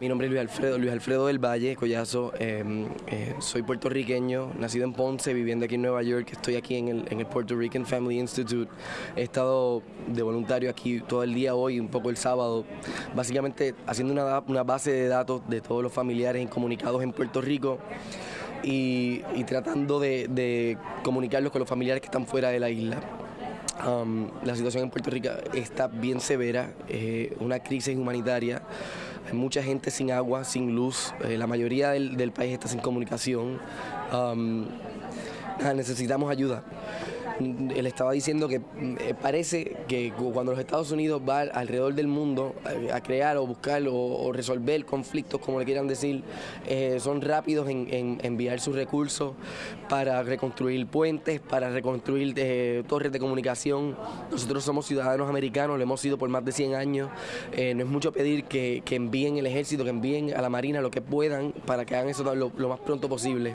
Mi nombre es Luis Alfredo, Luis Alfredo del Valle, Collazo. Eh, eh, soy puertorriqueño, nacido en Ponce, viviendo aquí en Nueva York. Estoy aquí en el, en el Puerto Rican Family Institute. He estado de voluntario aquí todo el día hoy, un poco el sábado, básicamente haciendo una, una base de datos de todos los familiares incomunicados en Puerto Rico. Y, y tratando de, de comunicarlos con los familiares que están fuera de la isla. Um, la situación en Puerto Rico está bien severa, eh, una crisis humanitaria, mucha gente sin agua, sin luz, eh, la mayoría del, del, país está sin comunicación. Um, necesitamos ayuda él estaba diciendo que eh, parece que cuando los Estados Unidos van alrededor del mundo eh, a crear o buscar o, resolver conflictos, como le quieran decir, eh, son rápidos en, enviar sus recursos para reconstruir puentes, para reconstruir torres de comunicación. Nosotros somos ciudadanos americanos, lo hemos sido por más de 100 años. no es mucho pedir que, envíen el ejército, que envíen a la Marina lo que puedan para que hagan eso lo más pronto posible.